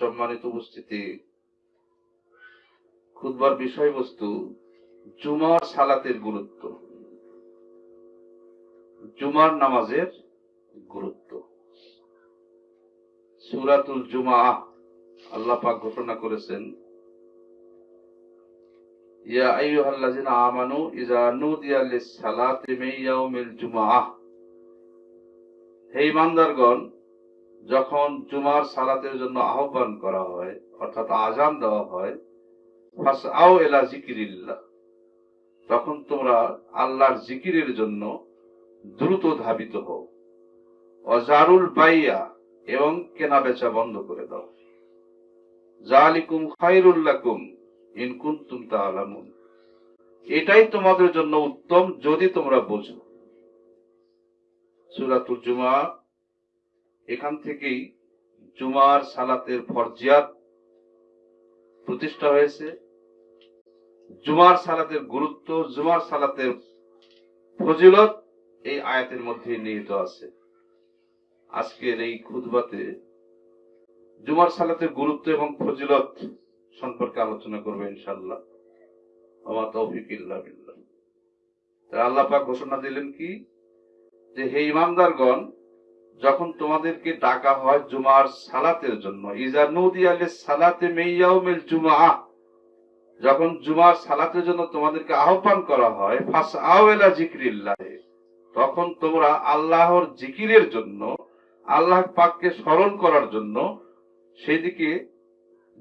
সম্মানিত উপস্থিতি। খুদবার বিষয়বস্তু, জুমার সালাতের গুরুত্ব। জুমার নামাজের গুরুত্ব। সুরাতুল জুমা আল্লাহ পাক ঘোষণা করেছেন, ইয়া আইয়ুহাল্লাযিনা আমানু ইযা নুদিয়া লিস-সালাতি মিন ইয়াউমিল জুমআহ হে ইমানদারগণ যখন জুমার সালাতের জন্য আহ্বান করা হয়, অর্থাৎ আজান দেওয়া হয় যিকিরিল্লাহ, তখন তোমরা আল্লাহর জিকিরের জন্য দ্রুত ধাবিত হও। অজারুল বাইয়া এবং কেনা বেচা বন্ধ করে দাও। জালিকুম খায়রুল লাকুম ইন কুনতুম এটাই তোমাদের জন্য উত্তম যদি তোমরা বোঝো। সূরাতুল জুমা এখান থেকেই জুমার সালাতের ফরজিয়াত প্রতিষ্ঠা হয়েছে। জুমার সালাতের গুরুত্ব, জুমার সালাতের ফজিলত এই আয়াতের মধ্যে নিহিত আছে। আজকের এই খুদবাতে জুমার সালাতের গুরুত্ব এবং ফজিলত সম্পর্কে আলোচনা করবে ইনশাল্লাহ আমার তৌফিক ইল্লা আল্লাহ পাক ঘোষণা দিলেন কি? যে হে ইমানদারগণ যখন তোমাদেরকে ডাকা হয় জুমার সালাতের জন্য, ইজা নদী আলে সালাতে মেয়াউমিল জুমা যখন জুমার সালাতের জন্য তোমাদেরকে আহ্বান করা হয় ফাস আওয়েলা জিক্রিল্লাহ তখন তোমরা আল্লাহর জিকিরের জন্য, আল্লাহ পাককে স্মরণ করার জন্য সেদিকে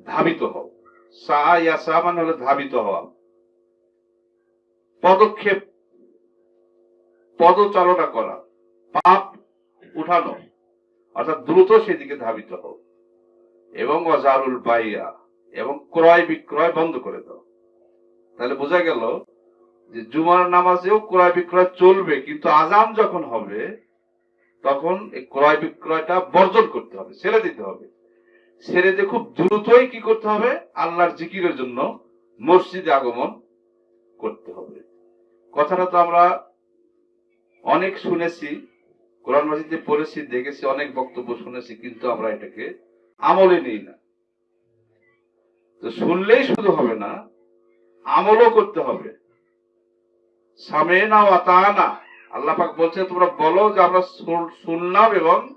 ধাবিত হও। সা ইয়া সা মানে হলো ধাবিত হওয়া। পদক্ষেপ পদচালনা করা। পাপ উঠানো। অর্থাৎ দ্রুত সেদিকে ধাবিত হও। এবং অজারুল বাইয়া এবং ক্রয় বিক্রয় বন্ধ করে দাও। তাহলে বোঝা গেল যে জুমার নামাজেও ক্রয় বিক্রয় চলবে, কিন্তু আজান যখন হবে, তখন এই ক্রয় বিক্রয়টা বর্জন করতে হবে ছেড়ে দিতে হবে। ছেড়ে দিয়ে খুব দ্রুতই কি করতে হবে? আল্লাহর জিকিরের জন্য মসজিদে আগমন করতে হবে। কথাটা তো আমরা অনেক শুনেছি কোরআন মাজিদে পড়েছি, দেখেছি, অনেক বক্তব্য শুনেছি, কিন্তু আমরা এটাকে আমলে নিই না। তো শুনলেই শুধু হবে না, আমলও করতে হবে। সামেনা আতানা আল্লাহ পাক বলছে, তোমরা বলো যে আমরা শুন- শুনলাম এবং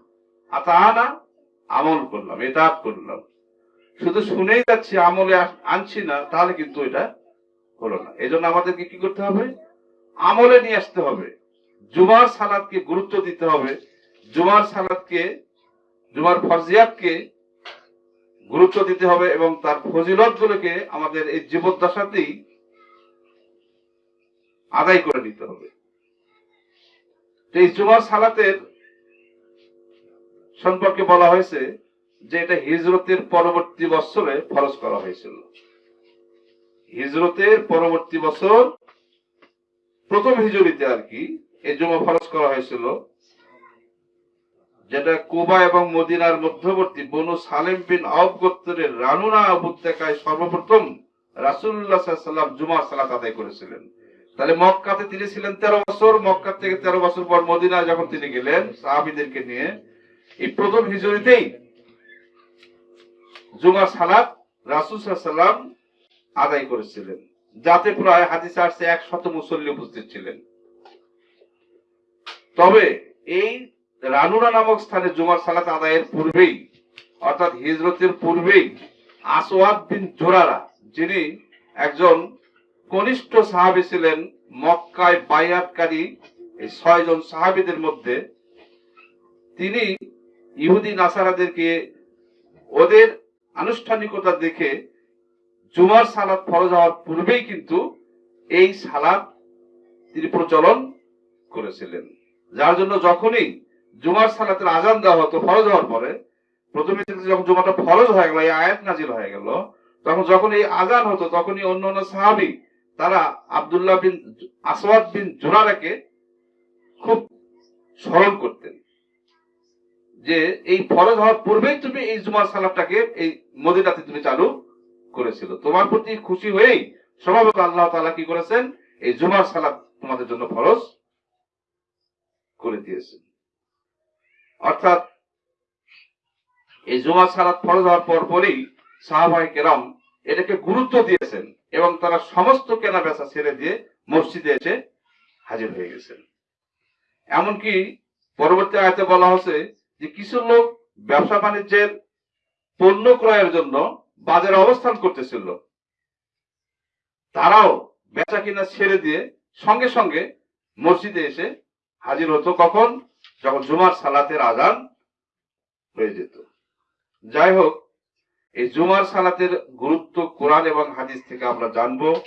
আতানা আমল করলাম এটা করলাম। শুধু শুনেই যাচ্ছি, আমলে আনছি না, তাহলে কিন্তু এটা হলো না। এই জন্য আমাদেরকে কি করতে হবে? আমলে নিয়ে আসতে হবে। জুমার সালাদকে গুরুত্ব দিতে হবে। জুমার সালাদকে, জুমার ফরজিয়াতকে গুরুত্ব দিতে হবে এবং তার ফজিলত গুলোকে আমাদের এই জীবদ্দশাতেই আদায় করে নিতে হবে। এই জুমার সালাতের সম্পর্কে বলা হয়েছে যে এটা হিজরতের পরবর্তী বছরে ফরজ করা হয়েছিল। হিজরতের পরবর্তী বছর প্রথম হিজরিতে আর কি এই জমা ফরজ করা হয়েছিল যেটা কুবা এবং মদিনার মধ্যবর্তী বনু সালেম বিন আউব রানুনা উপত্যকায় সর্বপ্রথম রাসুল্লাহ সাল্লাম জুমার সালাত আদায় করেছিলেন। তাহলে মক্কাতে তিনি ছিলেন তেরো বছর, মক্কা থেকে তেরো বছর পর মদিনায় যখন তিনি গেলেন সাহাবিদেরকে নিয়ে, এই প্রথম হিজুরিতেই জুমার সালাত রাসুল সাল্লাম আদায় করেছিলেন। যাতে প্রায় হাদিস আসছে এক শত মুসল্লি উপস্থিত ছিলেন। তবে এই রানুরা নামক স্থানে জুমার সালাত আদায়ের পূর্বেই, অর্থাৎ হিজরতের পূর্বেই আসওয়াদ বিন জোরারা, যিনি একজন কনিষ্ঠ সাহাবী ছিলেন মক্কায় বায়াতকারী এই ছয়জন সাহাবীদের মধ্যে, তিনি ইহুদি নাসারাদেরকে ওদের আনুষ্ঠানিকতা দেখে জুমার সালাত ফরজ হওয়ার পূর্বেই কিন্তু এই সালাত তিনি প্রচলন করেছিলেন। যার জন্য যখনই জুমার সালাতের আজান দেওয়া হতো, ফরজ হওয়ার পরে, প্রথমে যখন জুমাটা ফরজ হয়ে গেল, এই আয়াত নাজিল হয়ে গেল, তখন যখন এই আজান হতো, তখনই অন্য অন্য সাহাবি, তারা আব্দুল্লাহ বিন আসওয়াদ বিন জোরারাকে খুব স্মরণ করতেন যে এই ফরজ হওয়ার পূর্বেই তুমি এই জুমার সালাতটাকে এই মদিনাতে তুমি চালু করেছিল। তোমার প্রতি খুশি হয়েই স্বভাবত আল্লাহ তাআলা কি করেছেন? এই জুমার সালাত তোমাদের জন্য ফরজ করে দিয়েছেন অর্থাৎ এই জুমা সালাত ফরজ হওয়ার পর পরই সাহাবাই কেরাম এটাকে গুরুত্ব দিয়েছেন এবং তারা সমস্ত কেনা বেচা ছেড়ে দিয়ে মসজিদে এসে হাজির হয়ে গেছেন। এমনকি পরবর্তী আয়তে বলা হচ্ছে যে কিছু লোক ব্যবসা বাণিজ্যের পণ্য ক্রয়ের জন্য বাজারে অবস্থান করতেছিল। তারাও বেচা কিনা ছেড়ে দিয়ে সঙ্গে সঙ্গে মসজিদে এসে হাজির হতো কখন? যখন জুমার সালাতের আজান হয়ে যেত। যাই হোক, এই জুমার সালাতের গুরুত্ব কোরআন এবং হাদিস থেকে আমরা জানব।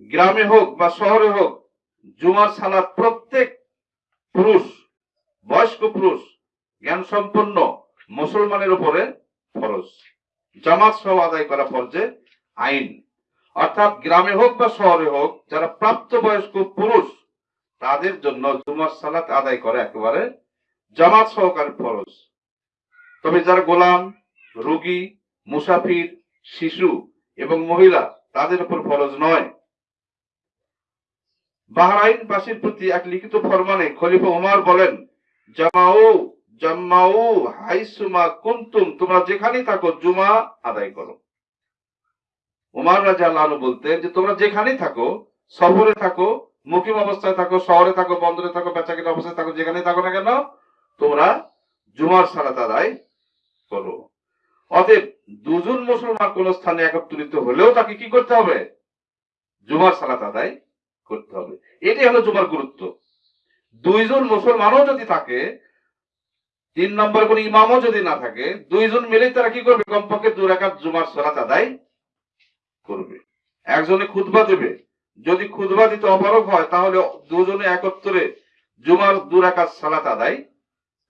গ্রামে হোক বা শহরে হোক, জুমার সালাত প্রত্যেক পুরুষ, বয়স্ক পুরুষ জ্ঞান সম্পন্ন মুসলমানের উপরে ফরজ। জামাত সহ আদায় করা ফরজে আইন। অর্থাৎ গ্রামে হোক বা শহরে হোক, যারা প্রাপ্ত বয়স্ক পুরুষ তাদের জন্য জুমার সালাত আদায় করা একেবারে জামাত সহকারে ফরজ। তবে যারা গোলাম, রোগী, মুসাফির, শিশু এবং মহিলা, তাদের উপর ফরজ নয়। বাহরাইন বাসীর প্রতি এক লিখিত ফরমানে খলিফা ওমর বলেন, জামাউ, জাম্মাউ, হাইসুমা কুন্তুম, তোমরা যেখানেই থাকো জুমা আদায় করো। উমার রাজা আল্লাহ বলতেন যে, তোমরা যেখানেই থাকো, সফরে থাকো মুকিম অবস্থায় থাকো, শহরে থাকো, বন্দরে থাকো, বেচাকিনা অবস্থায় থাকো, যেখানে থাকো না কেন, তোমরা জুমার সালাত আদায় করো। অতএব দুজন মুসলমান কোন স্থানে একত্রিত হলেও তাকে কি করতে হবে? জুমার সালাত আদায় করতে হবে। এটাই হলো জুমার গুরুত্ব। দুইজন মুসলমানও যদি থাকে, তিন নম্বর কোন ইমামও যদি না থাকে, দুইজন মিলে তারা কি করবে? কমপক্ষে দু রাকাত জুমার সালাত আদায় করবে। একজনে খুতবা দেবে যদি খুতবা দিতে অপারক হয়, তাহলে দুজনে একত্রে জুমার দু রাকাত সালাত আদায়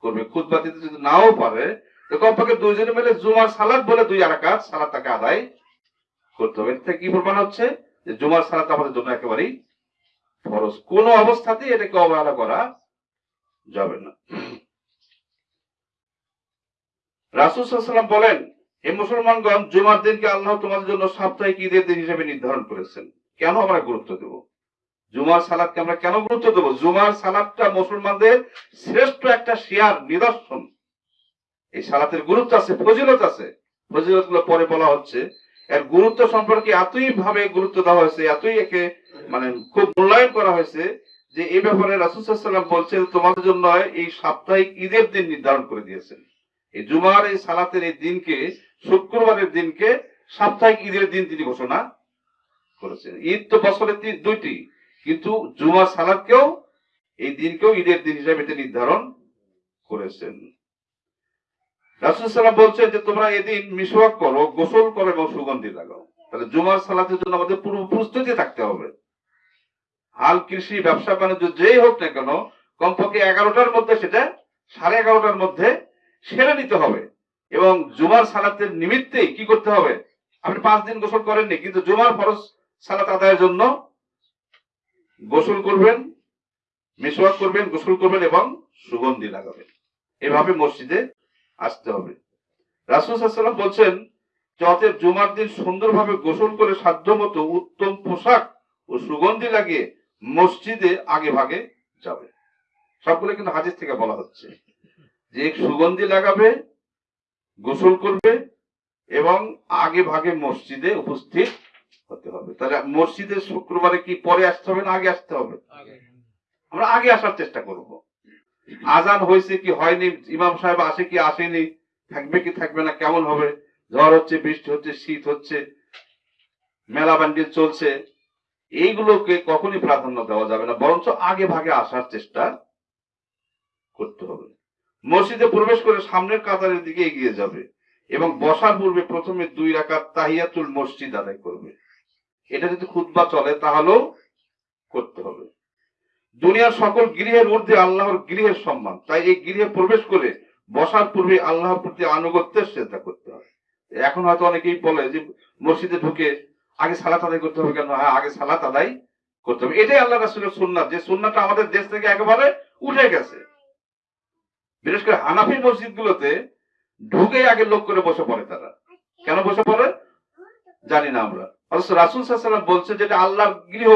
করবে। খুতবা দিতে যদি নাও পারে কমপক্ষে দুইজনে মিলে জুমার সালাত বলে দুই রাকাত সালাত তাকে আদায় করতে হবে। এটা কি প্রমাণ হচ্ছে? যে জুমার সালাত আমাদের জন্য একেবারেই ফরজ। কোন অবস্থাতেই এটাকে অবহেলা করা যাবে না। রাসুল বলেন, হে মুসলমানগণ, জুমার দিনকে আল্লাহ তোমাদের জন্য সাপ্তাহিক ঈদের দিন হিসেবে নির্ধারণ করেছেন। কেন আমরা গুরুত্ব দেব? জুমার সালাদকে আমরা কেন গুরুত্ব দেব? জুমার সালাদটা মুসলমানদের শ্রেষ্ঠ একটা শিয়ার নিদর্শন। এই সালাতের গুরুত্ব আছে, ফজিলত আছে। ফজিলতগুলো পরে বলা হচ্ছে। এর গুরুত্ব সম্পর্কে এতই ভাবে গুরুত্ব দেওয়া হয়েছে, এতই একে মানে খুব মূল্যায়ন করা হয়েছে যে এই ব্যাপারে রাসুসাল্লাম বলছেন, তোমাদের জন্য এই সাপ্তাহিক ঈদের দিন নির্ধারণ করে দিয়েছেন। এই জুমার এই সালাতের এই দিনকে, শুক্রবারের দিনকে সাপ্তাহিক ঈদের দিন তিনি ঘোষণা করেছেন ঈদ তো বছরে দুইটি। কিন্তু জুমার সালাদকেও, এই দিনকেও ঈদের দিন হিসেবে তিনি নির্ধারণ করেছেন। রাসুল সাল্লাম বলছেন যে, তোমরা এদিন মিসওয়াক করো, গোসল করো এবং সুগন্ধি লাগাও। তাহলে জুমার সালাতের জন্য আমাদের পূর্ব প্রস্তুতি থাকতে হবে। হাল কৃষি, ব্যবসা, বাণিজ্য যেই হোক না কেন, কমপক্ষে এগারোটার মধ্যে সেটা, সাড়ে এগারোটার মধ্যে সেরে নিতে হবে। এবং জুমার সালাতের নিমিত্তে কি করতে হবে? আপনি পাঁচ দিন গোসল করেননি, কিন্তু জুমার ফরজ সালাত আদায়ের জন্য গোসল করবেন, মিসওয়াক করবেন, গোসল করবেন এবং সুগন্ধি লাগাবেন। এভাবে মসজিদে আসতে হবে। রাসুল সাল্লাম বলছেন যে জুমার দিন সুন্দরভাবে গোসল করে সাধ্যমতো উত্তম পোশাক ও সুগন্ধি লাগিয়ে মসজিদে আগে ভাগে যাবে। সবগুলো কিন্তু হাজির থেকে বলা হচ্ছে। যে সুগন্ধি লাগাবে, গোসল করবে এবং আগে ভাগে মসজিদে উপস্থিত হতে হবে। তাহলে মসজিদে শুক্রবারে কি পরে আসতে হবে না আগে আসতে হবে? আমরা আগে আসার চেষ্টা করব। আজান হয়েছে কি হয়নি? ইমাম সাহেব আসে কি আসেনি? থাকবে কি থাকবে না? কেমন হবে? ঝড় হচ্ছে বৃষ্টি হচ্ছে শীত হচ্ছে মেলা ব্যান্ডেল চলছে। এইগুলোকে কখনই প্রাধান্য দেওয়া যাবে না বরঞ্চ আগে ভাগে আসার চেষ্টা করতে হবে। মসজিদে প্রবেশ করে সামনের কাতারের দিকে এগিয়ে যাবে এবং বসার পূর্বে প্রথমে দুই রাকাত তাহিয়াতুল মসজিদ আদায় করবে। এটা যদি খুতবা চলে, তাহলেও করতে হবে। দুনিয়ার সকল গৃহের ঊর্ধ্বে আল্লাহর গৃহের সম্মান। তাই এই গৃহে প্রবেশ করে বসার পূর্বে আল্লাহর প্রতি আনুগত্যের চেষ্টা করতে হবে এখন হয়তো অনেকেই বলে যে, মসজিদে ঢুকে আগে সালাত আদায় করতে হবে কেন? হ্যাঁ আগে সালাত আদায় করতে হবে। এটাই আল্লাহ রাসুলের সুন্নাত যে সুন্নাতটা আমাদের দেশ থেকে একেবারে উঠে গেছে। বিশেষ করে হানাফি মসজিদ গুলোতে ঢুকে আগে লোক করে বসে পড়ে তারা। কেন বসে পড়ে? জানি না আমরা। রাসুল সাল্লাম বলছে যেটা আল্লাহর গৃহ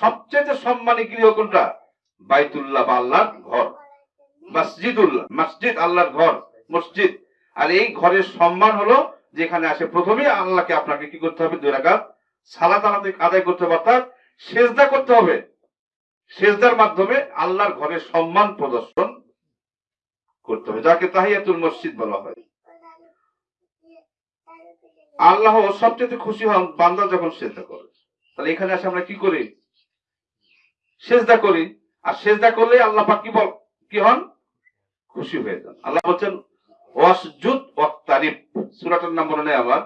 সবচেয়ে সম্মানী গৃহ কোনটা? বাইতুল্লাহ বা আল্লাহর ঘর। মসজিদুল্লাহ মসজিদ আল্লাহর ঘর, মসজিদ। আর এই ঘরের সম্মান হলো যেখানে আসে প্রথমে আল্লাহকে আপনাকে কি করতে হবে? দুই রাকাত সালাত আলাদা আদায় করতে হবে, অর্থাৎ সেজদা করতে হবে। সেজদার মাধ্যমে আল্লাহর ঘরের সম্মান প্রদর্শন করতে হবে, যাকে তাহিয়াতুল মসজিদ বলা হয়। আল্লাহ সবচেয়ে খুশি হন বান্দা যখন সেজদা করে। তাহলে এখানে আসে আমরা কি করি? সেজদা করি। আর সেজদা করলে আল্লাহ পাক কি বল কি হন? খুশি হয়ে যান। আল্লাহ বলছেন ওয়াসজুদ ওয়াক্তারিব। সূরাটার নাম মনে নেই আমার।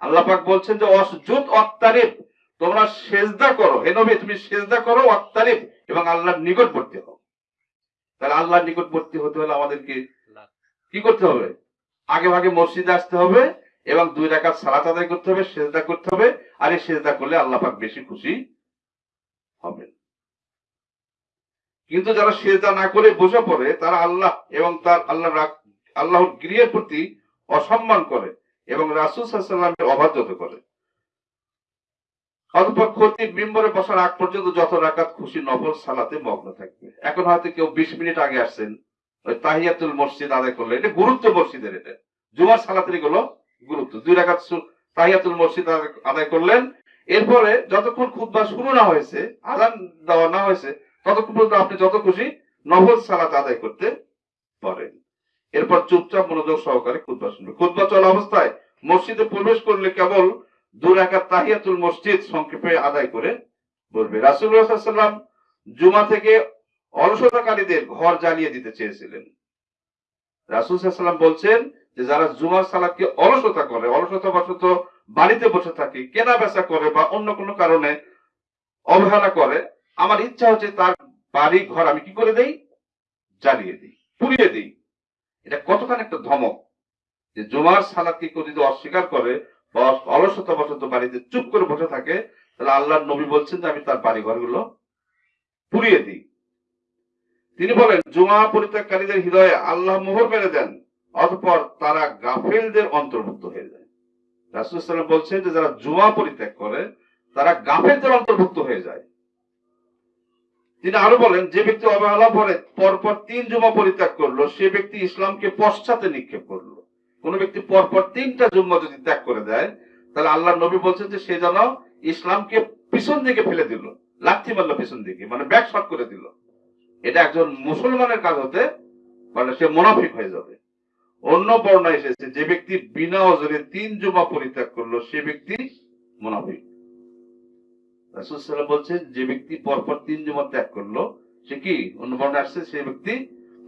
আল্লাহ পাক বলছেন যে ওয়াসজুদ ওয়াক্তারিব। তোমরা সেজদা করো। হে নবী তুমি সেজদা করো ওয়াক্তারিব। এবং আল্লাহর নিকটবর্তী হও। তাহলে আল্লাহর নিকটবর্তী হতে হলে আমাদেরকে কি করতে হবে? আগে ভাগে মসজিদে আসতে হবে। এবং দুই রাকাত সালাত আদায় করতে হবে, সেজদা করতে হবে, আর এই সেজদা করলে আল্লাহ পাক বেশি খুশি হবেন। কিন্তু যারা সেজদা না করে বসে পড়ে, তারা আল্লাহ এবং তার আল্লাহ আল্লাহর গৃহের প্রতি অসম্মান করে এবং রাসুল সাল্লামের অবাধ্যতা করে। অতপর ক্ষতি মিম্বরে বসার আগ পর্যন্ত যত রাকাত খুশি, নফল সালাতে মগ্ন থাকবে। এখন হয়তো কেউ বিশ মিনিট আগে আসছেন, ওই তাহিয়াতুল মসজিদ আদায় করলে এটা গুরুত্ব মসজিদের এটা। জুমার সালাতেরগুলো গুরুত্ব। দুই রাকাত সু- তাহিয়াতুল মসজিদ আদায়- করলেন। এরপরে যতক্ষণ খুতবা শুরু না হয়েছে আদান দেওয়া না হয়েছে, ততক্ষণ পর্যন্ত আপনি যত খুশি নফল সালাত আদায় করতে পারেন। এরপর চুপচাপ মনোযোগ সহকারে খুতবা শুনবে খুতবা চলা অবস্থায় মসজিদে প্রবেশ করলে কেবল দু রাকাত তাহিয়াতুল মসজিদ সংক্ষেপে আদায় করে বলবে। রাসুল্লাহ সাল্লাম জুমা থেকে অলসতাকারীদের ঘর জ্বালিয়ে দিতে চেয়েছিলেন। রাসুল সাল্লাম বলছেন যে যারা জুমার সালাদকে অলসতা করে, অলসতা বশত বাড়িতে বসে থাকে, কেনা বেচা করে বা অন্য কোনো কারণে অবহেলা করে, আমার ইচ্ছা হচ্ছে তার বাড়ি ঘর আমি কি করে দেই? জ্বালিয়ে দিই, পুড়িয়ে দিই। এটা কতখানি একটা ধমক যে জুমার সালাদকে কেউ যদি অস্বীকার করে বা অলসতা বশত বাড়িতে চুপ করে বসে থাকে, তাহলে আল্লাহর নবী বলছেন যে আমি তার বাড়ি ঘরগুলো পুড়িয়ে দিই। তিনি বলেন, জুমা পরিত্যাগকারীদের হৃদয়ে আল্লাহ মোহর মেরে দেন। অতঃপর তারা গাফেলদের অন্তর্ভুক্ত হয়ে যায়। রাসুলাম বলছেন যে যারা জুমা পরিত্যাগ করে, তারা গাফেলদের অন্তর্ভুক্ত হয়ে যায়। তিনি আরও বলেন, যে ব্যক্তি অবহেলা পরে পরপর তিন জুমা পরিত্যাগ করল, সে ব্যক্তি ইসলামকে পশ্চাতে নিক্ষেপ করল। কোন ব্যক্তি পরপর তিনটা জুম্মা যদি ত্যাগ করে দেয়, তাহলে আল্লাহ নবী বলছেন যে সে যেন ইসলামকে পিছন দিকে ফেলে দিল, লাথি মারলো পিছন দিকে মানে ব্যাক শট করে দিল। এটা একজন মুসলমানের কাজ হতে পারে, সে মোনাফিক হয়ে যাবে। অন্য বর্ণা এসেছে, যে ব্যক্তি বিনা অজরে তিন জুমা পরিত্যাগ করল, সে ব্যক্তি মোনাফিক। রাসূলুল্লাহ বলছে যে ব্যক্তি পরপর তিন জুমা ত্যাগ করল, সে কি অন্য বর্ণা আসছে, সে ব্যক্তি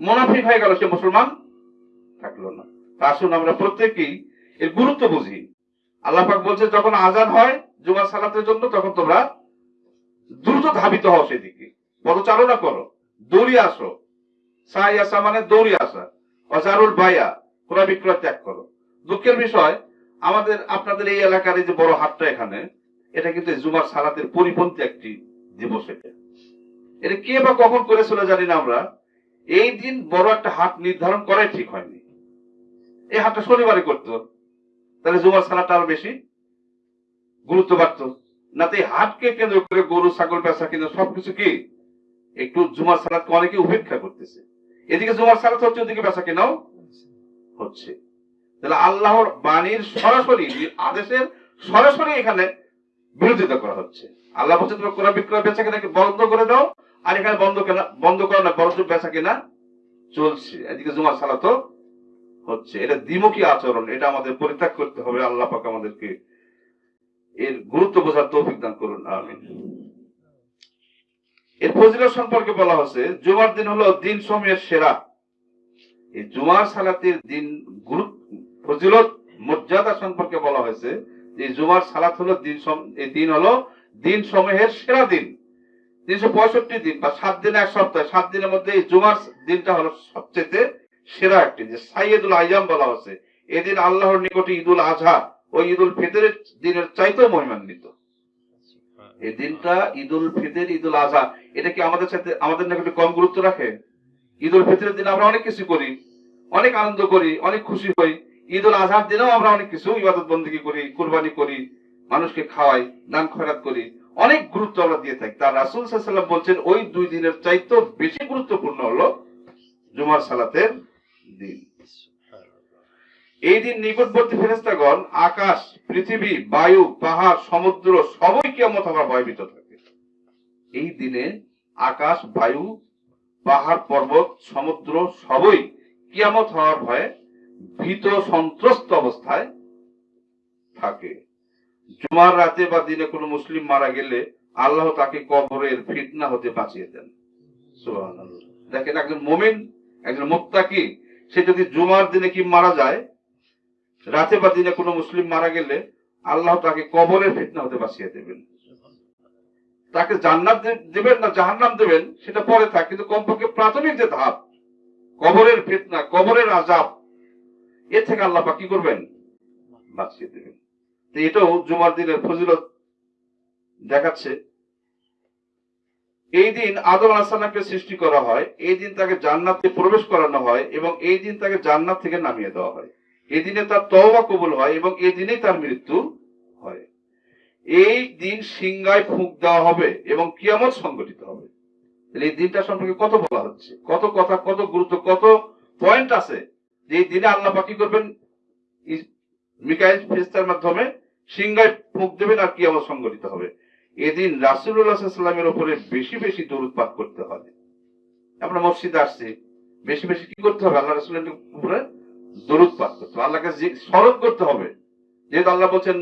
মোনাফিক হয়ে গেল, সে মুসলমান থাকল না। আসুন আমরা প্রত্যেকেই এর গুরুত্ব বুঝি। আল্লাহ পাক বলছে, যখন আজান হয় জুমা সালাতের জন্য, তখন তোমরা দ্রুত ধাবিত হও সেদিকে। পদচারণা করো, দৌড়িয়ে আসো। সাই আসা মানে দৌড়িয়ে আসা। অজারুল বাইয়া ক্রয় বিক্রয় ত্যাগ করো। দুঃখের বিষয়, আমাদের, আপনাদের এই এলাকার এই যে বড় হাটটা এখানে, এটা কিন্তু জুমার সালাতের পরিপন্থী একটি দিবস এটা। এটা কে বা কখন করেছিল জানি না আমরা। এই দিন বড় একটা হাট নির্ধারণ করাই ঠিক হয়নি। এই হাটটা শনিবারে করতো। তাহলে জুমার সালাটা আরও বেশি গুরুত্ব বাড়তো। না তো হাটকে কেন্দ্র করে গরু, ছাগল পেশা কেন্দ্র সবকিছু কি? একটু জুমার সালাদকে অনেকে উপেক্ষা করতেছে। এদিকে জুমার সালাত হচ্ছে, ওদিকে বেচা কেনাও। হচ্ছে। তাহলে আল্লাহর বাণীর সরাসরি, আদেশের সরাসরি এখানে বিরোধিতা করা হচ্ছে। আল্লাহ বলছে তুমি কোরআন বিক্রয় বেচা কেনাকে বন্ধ করে দাও? আর এখানে বন্ধ কেনা, বন্ধ করো না, বরঞ্চ বেচা কেনা চলছে। এদিকে জুমার সালাতও হচ্ছে। এটা দ্বিমুখী আচরণ, এটা আমাদের পরিত্যাগ করতে হবে। আল্লাহ পাক আমাদেরকে এর গুরুত্ব বোঝার তৌফিক দান করুন, আমিন। এর ফজিলত সম্পর্কে বলা হচ্ছে, জুমার দিন হলো দিন সময়ের সেরা। এই জুমার সালাতের দিন গুরুত্ব ফজিলত, মর্যাদা সম্পর্কে বলা হয়েছে যে জুমার সালাত হলো দিন এই দিন হলো দিন সমূহের সেরা দিন। তিনশো পঁয়ষট্টি দিন বা সাত দিন এক সপ্তাহ। সাত দিনের মধ্যে এই জুমার দিনটা হলো সবচেয়ে সেরা একটি যে সাইয়েদুল আইয়াম বলা হচ্ছে এদিন আল্লাহর নিকটে ঈদুল আজহা ও ঈদুল ফিতরের দিনের চাইতেও মহিমান্বিত। এই দিনটা ঈদুল ফিতর, ঈদুল আজহা এটা কি আমাদের সাথে, আমাদের নিকটে কম গুরুত্ব রাখে? ঈদুল ফিতরের দিন আমরা অনেক কিছু করি। অনেক আনন্দ করি, অনেক খুশি হই। ঈদ উল আজহার দিনেও আমরা অনেক কিছু ইবাদত বন্দী করি, কুরবানি করি, মানুষকে খাওয়াই, দান খয়রাত করি। অনেক গুরুত্ব আমরা দিয়ে থাকি। তার রাসুল সাল্লাম বলছেন, ওই দুই দিনের চাইতেও বেশি গুরুত্বপূর্ণ হলো জুমার সালাতের দিন। এই দিন নিকটবর্তী ফেরেস্তাগণ আকাশ, পৃথিবী, বায়ু, পাহাড়, সমুদ্র, সবই কিয়ামত হওয়ার ভয়ভীত থাকে। এই দিনে আকাশ, বায়ু, পাহাড়, পর্বত, সমুদ্র, সবই কিয়ামত হওয়ার ভয়ে ভীত সন্ত্রস্ত অবস্থায় থাকে। জুমার রাতে বা দিনে কোনো মুসলিম মারা গেলে আল্লাহ তাকে কবরের ফিতনা হতে বাঁচিয়ে দেন। দেখেন একজন মুমিন, একজন মুত্তাকি, সে যদি জুমার দিনে কি মারা যায়, রাতে বা দিনে কোনো মুসলিম মারা গেলে আল্লাহ তাকে কবরের ফিতনা হতে বাঁচিয়ে দেবেন। তাকে জান্নাত দেবেন না জাহান্নাম দেবেন, সেটা পরে থাক, কিন্তু কমপক্ষে প্রাথমিক যে ধাপ কবরের ফিতনা, কবরের আজাব এর থেকে আল্লাহ কি করবেন? বাঁচিয়ে দেবেন। তো এটাও জুমার দিনের ফজিলত দেখাচ্ছে। এই দিন আদম আলাহাকে সৃষ্টি করা হয়, এই দিন তাকে জান্নাতে প্রবেশ করানো হয় এবং এই দিন তাকে জান্নাত থেকে নামিয়ে দেওয়া হয়। এই দিনে তার তওবা কবুল হয় এবং এই দিনেই তার মৃত্যু হয়। এই দিন সিংগায় ফুঁক দেওয়া হবে এবং কিয়ামত সংগঠিত হবে। এই দিনটা সম্পর্কে কত বলা হচ্ছে? কত কথা, কত গুরুত্ব, কত পয়েন্ট আছে যে এই দিনে আল্লাহ পাক করবেন? মিকাইল মাধ্যমে সিংগায় ফুঁক দেবেন আর কিয়ামত সংগঠিত হবে। এদিন রাসুল্লাহামের উপরে বেশি বেশি দরুদ পাঠ করতে হবে। আমরা মসজিদে আসছি, বেশি বেশি কি করতে হবে? আল্লাহ রাসুলের উপরে দরুদ পাঠ করতে হবে। আল্লাহকে স্মরণ করতে হবে। যেহেতু আল্লাহ বলছেন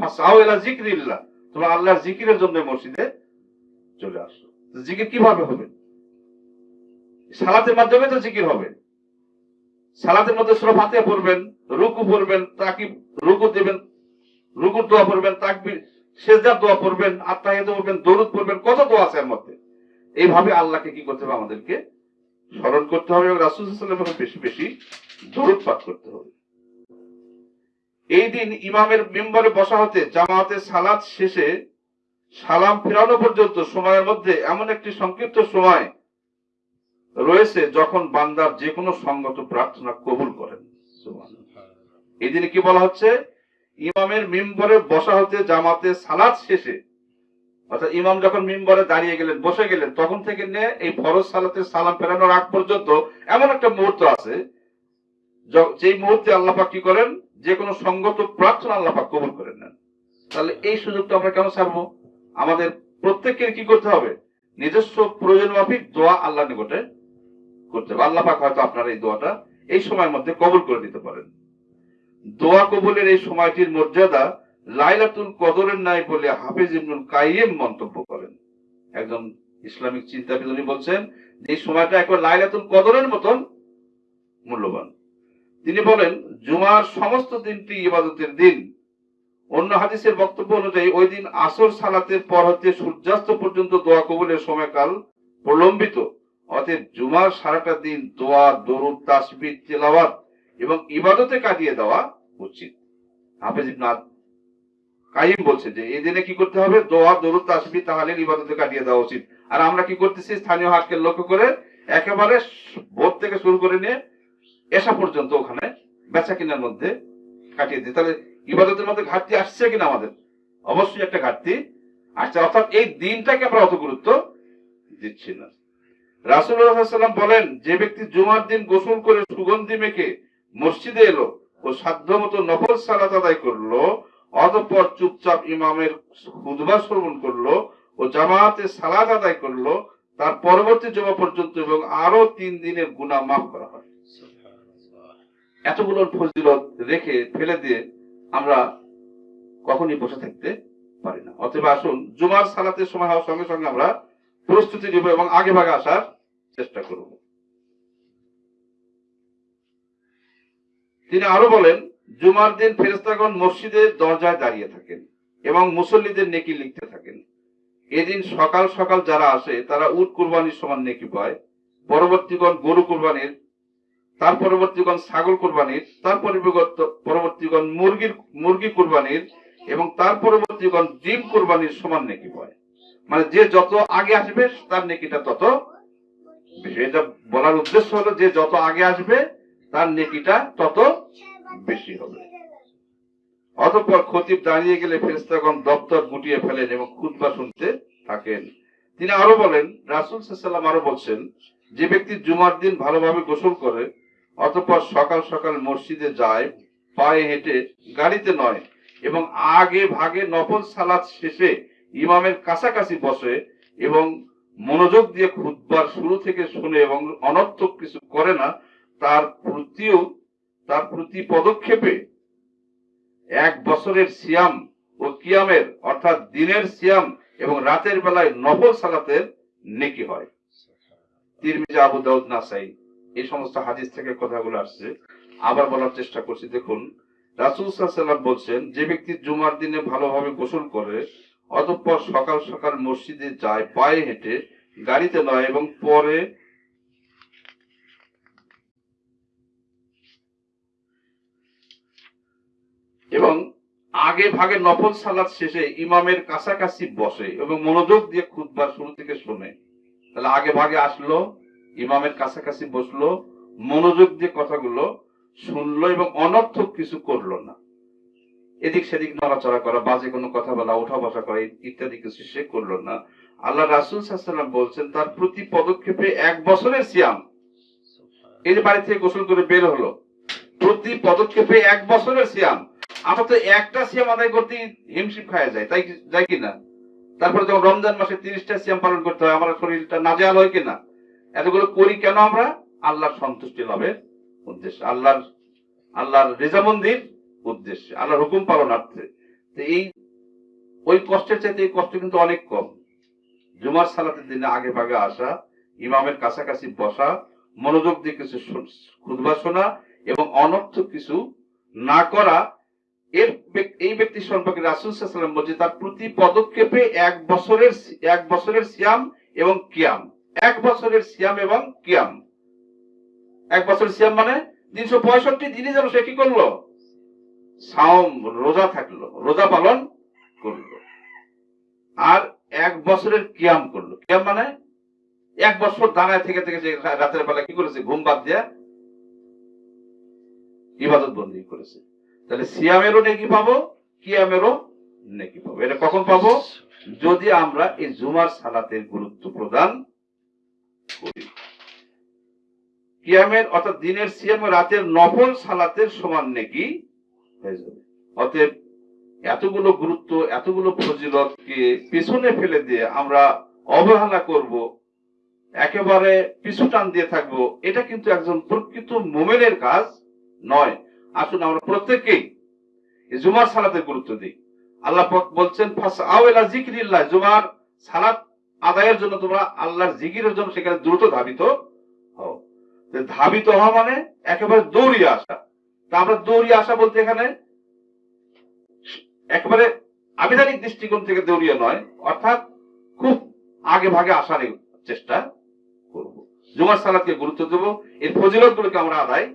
ফাসাও ইলা জিকরিল্লাহ তোমরা আল্লাহর জিকিরের জন্য মসজিদে চলে আসো তো জিকির কীভাবে হবে? সালাতের মাধ্যমে তো জিকির হবে। সালাতের মধ্যে সুরা ফাতিহা পড়বেন, রুকু পড়বেন তাকি রুকু দেবেন, রুকুর দোয়া পড়বেন, তাকবির, সেজদার দোয়া পড়বেন আত্মাহিদ পড়বেন দরুদ পড়বেন, কত দোয়া আছে এর মধ্যে? এইভাবে আল্লাহকে কি করতে হবে? আমাদেরকে স্মরণ করতে হবে এবং রাসুল সাল্লামের বেশি বেশি দরুদ পাঠ করতে হবে। এই দিন ইমামের মেম্বারে বসা হতে, জামাতে সালাত শেষে সালাম ফেরানো পর্যন্ত সময়ের মধ্যে এমন একটি সংক্ষিপ্ত সময় রয়েছে যখন বান্দার যে কোনো সঙ্গত প্রার্থনা কবুল করেন। সুবহানাল্লাহ। এই দিনে কি বলা হচ্ছে? ইমামের মিম্বরে বসা হতে, জামাতে সালাত শেষে, অর্থাৎ ইমাম যখন মিম্বরে দাঁড়িয়ে গেলেন, বসে গেলেন, তখন থেকে নিয়ে এই ফরজ সালাতে সালাম ফেরানোর আগ পর্যন্ত এমন একটা মুহূর্ত আছে যেই মুহূর্তে আল্লাহ পাক কি করেন? যে কোনো সঙ্গত প্রার্থনা আল্লাহ পাক কবুল করে নেন তাহলে এই সুযোগটা আমরা কেন ছাড়বো? আমাদের প্রত্যেকের কি করতে হবে? নিজস্ব প্রয়োজন মাফিক দোয়া আল্লাহ নিকটে করতে হবে। আল্লাহ পাক হয়তো আপনার এই দোয়াটা এই সময়ের মধ্যে কবুল করে দিতে পারেন। দোয়া কবুলের এই সময়টির মর্যাদা লাইলাতুল কদরের নাই বলে হাফিজ ইবনুল কাইম মন্তব্য করেন। একজন ইসলামিক চিন্তাবিদ উনি বলছেন, যে সময়টা একবার লাইলাতুল কদরের মতন মূল্যবান। তিনি বলেন, জুমার সমস্ত দিনটি ইবাদতের দিন। অন্য হাদিসের বক্তব্য অনুযায়ী ওই দিন আসর সালাতের পর হতে সূর্যাস্ত পর্যন্ত দোয়া কবুলের সময়কাল প্রলম্বিত। অতএব জুমার সারাটা দিন দোয়া, দরুদ, তাসবিহ, তেলাওয়াত এবং ইবাদতে কাটিয়ে দেওয়া উচিত। হাফেজ ইবনে আদ- কাইম বলছে যে, এই দিনে কি করতে হবে? দোয়া, দরুদ, তাসবিহ, তাহলিল, ইবাদতে কাটিয়ে দেওয়া উচিত। আর আমরা কি করতেছি? স্থানীয় হাটকে লক্ষ্য করে একেবারে ভোর থেকে শুরু করে নিয়ে এসা পর্যন্ত ওখানে বেচা কেনার মধ্যে কাটিয়ে দিই। তাহলে ইবাদতের মধ্যে ঘাটতি আসছে কিনা আমাদের? অবশ্যই একটা ঘাটতি আসছে। অর্থাৎ এই দিনটাকে আমরা অত গুরুত্ব দিচ্ছি না। রাসুল্লাহাম বলেন যে ব্যক্তি জুমার দিন গোসল করে সুগন্ধি মেখে মসজিদে এলো ও সাধ্য মতো নফল সালাত আদায় করল অতঃপর চুপচাপ ইমামের হুদবা শ্রবণ করল ও জামাতে সালাত আদায় করল তার পরবর্তী জমা পর্যন্ত এবং আরও তিন দিনের গুনাহ মাফ করা হয়। এতগুলো ফজিলত রেখে ফেলে দিয়ে আমরা কখনই বসে থাকতে পারি না। অতএব আসুন, জুমার সালাতের সময় হওয়ার সঙ্গে সঙ্গে আমরা প্রস্তুতি নিব এবং আগে ভাগে আসার চেষ্টা করব। তিনি আরও বলেন, জুমার দিন ফেরেস্তাগণ মসজিদের দরজায় দাঁড়িয়ে থাকেন এবং মুসল্লিদের নেকি লিখতে থাকেন। এদিন সকাল সকাল যারা আসে, তারা উট কুরবানির সমান নেকি পায়। পরবর্তীগণ গরু কুরবানির তার পরবর্তীগণ ছাগল কুরবানির, তার পরিবর্ত- পরবর্তীগণ মুরগির মুরগি কুরবানির এবং তার পরবর্তীগণ ডিম কুরবানির সমান নেকি পায় মানে যে যত আগে আসবে, তার নেকিটা তত বেশি। এটা বলার উদ্দেশ্য হলো যে যত আগে আসবে, তার নেকিটা তত বেশি হবে। অতঃপর খতিব দাঁড়িয়ে গেলে ফেরেস্তাগণ দপ্তর গুটিয়ে ফেলেন এবং খুতবা শুনতে থাকেন। তিনি আরও বলেন, রাসুল সাল্লাম আরও বলছেন, যে ব্যক্তি জুমার দিন ভালোভাবে গোসল করে অতঃপর সকাল সকাল মসজিদে যায়, পায়ে হেঁটে গাড়িতে নয় এবং আগে ভাগে নফল সালাত শেষে ইমামের কাছাকাছি বসে এবং মনোযোগ দিয়ে খুদবার শুরু থেকে শুনে এবং অনর্থক কিছু করে না, তার প্রতিও, তার প্রতি পদক্ষেপে এক বছরের সিয়াম ও কিয়ামের, অর্থাৎ দিনের সিয়াম এবং রাতের বেলায় নফল সালাতের নেকি হয়। তিরমিজা আবু দাউদ নাসাই। এই সমস্ত হাদিস থেকে কথাগুলো আসছে। আবার বলার চেষ্টা করছি, দেখুন, রাসুল সাল্লাম বলছেন, যে ব্যক্তি জুমার দিনে ভালোভাবে গোসল করে, অতঃপর সকাল সকাল মসজিদে যায়, পায়ে হেঁটে, গাড়িতে নয় এবং পরে এবং আগে ভাগে নফল সালাদ শেষে ইমামের কাছাকাছি বসে এবং মনোযোগ দিয়ে খুদবার শুরু থেকে শোনে। তাহলে আগে ভাগে আসলো ইমামের কাছাকাছি বসল, মনোযোগ দিয়ে কথাগুলো শুনলো এবং অনর্থক কিছু করল না। এদিক সেদিক নড়াচড়া করা, বাজে কোনো কথা বলা, ওঠা বসা করা ইত্যাদি কিছু সে করল না। আল্লাহ রাসুল সাল্লাম বলছেন, তার প্রতি পদক্ষেপে এক বছরের সিয়াম। এই যে বাড়ি থেকে গোসল করে বের হলো, প্রতি পদক্ষেপে এক বছরের সিয়াম। আমরা তো একটা সিয়াম আদায় করতে হিমশিম খাওয়া যায়, তাই যায় কিনা? তারপরে যখন রমজান মাসে তিরিশটা সিয়াম পালন করতে হয়, আমার শরীরটা নাজেহাল হয় কিনা? এতগুলো করি কেন আমরা? আল্লাহর সন্তুষ্টি লাভের উদ্দেশ্যে, আল্লাহর আল্লাহর রেজামন্দির উদ্দেশ্যে, আল্লাহর হুকুম পালনার্থে। তো এই, ওই কষ্টের চাইতে এই কষ্ট কিন্তু অনেক কম। জুমার সালাতের দিনে আগে ভাগে আসা, ইমামের কাছাকাছি বসা, মনোযোগ দিয়ে কিছু খুতবা শোনা এবং অনর্থ কিছু না করা, এর এই ব্যক্তি সম্পর্কে রাসুল সাল্লাম বলছে, তার প্রতি পদক্ষেপে এক বছরের এক বছরের সিয়াম এবং কিয়াম। এক বছরের সিয়াম এবং কিয়াম। এক বছরের সিয়াম মানে তিনশো পঁয়ষট্টি দিনই যেন সে কি করল? সাওম রোজা থাকল রোজা পালন করল। আর এক বছরের কিয়াম করল। কিয়াম মানে এক বছর দাঁড়ায় থেকে থেকে সে রাতের বেলা কি করেছে? ঘুম বাদ দিয়া ইবাদত বন্দি করেছে। তাহলে সিয়ামেরও নেকি পাবো কিয়ামেরও নেকি পাবো। এটা কখন পাবো? যদি আমরা এই জুমার সালাতের গুরুত্ব প্রদান কিয়ামের অর্থাৎ দিনের সিয়াম রাতের নফল সালাতের সমান অতএব এতগুলো গুরুত্ব, এতগুলো ফজিলতকে পিছনে ফেলে দিয়ে আমরা অবহেলা করব, একেবারে পিছু টান দিয়ে থাকব, এটা কিন্তু একজন প্রকৃত মোমেনের কাজ নয়। আসুন আমরা প্রত্যেককেই এই জুমার সালাতের গুরুত্ব দিই। আল্লাহ বলছেন ফাস আওয়েলা জুমার সালাত আদায়ের জন্য তোমরা আল্লাহর জিকিরের জন্য সেখানে দ্রুত ধাবিত হও। ধাবিত হওয়া মানে একেবারে দৌড়িয়ে আসা। তা আমরা দৌড়িয়ে আসা বলতে এখানে একেবারে আবিধানিক দৃষ্টিকোণ থেকে দৌড়িয়ে নয়, অর্থাৎ খুব আগে ভাগে আসার চেষ্টা করব। জুমার সালাতকে গুরুত্ব দেব, এর ফজিলত গুলোকে আমরা আদায়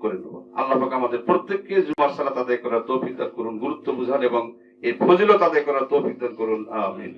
করে নেব। আল্লাহ পাক আমাদের প্রত্যেককে জুমার সালাত আদায় করার তৌফিক দান করুন, গুরুত্ব বুঝান এবং এই ফজিলত আদায় করার তৌফিক দান করুন, আমিন।